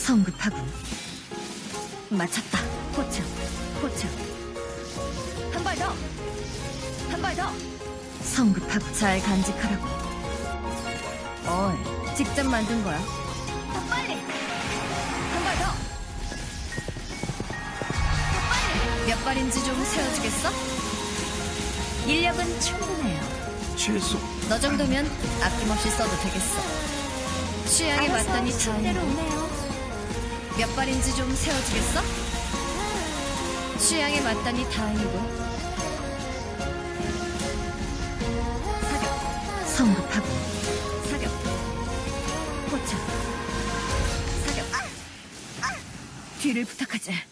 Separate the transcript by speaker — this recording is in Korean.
Speaker 1: 성급하군. 맞췄다. 포츠, 포츠. 한발 더. 한 발 더. 성급하고 잘 간직하라고. 어이, 직접 만든 거야. 더 빨리. 한 발 더. 더 빨리. 몇 발인지 좀 세워주겠어? 인력은 충분해요.
Speaker 2: 최소
Speaker 1: 너 정도면 아낌없이 써도 되겠어. 취향에 맞다니 다행이고.
Speaker 3: 오네요.
Speaker 1: 몇 발인지 좀 세워주겠어? 취향에 맞다니 다행이고. 사격. 성급하고. 사격. 포착. 사격. 뒤를 부탁하지.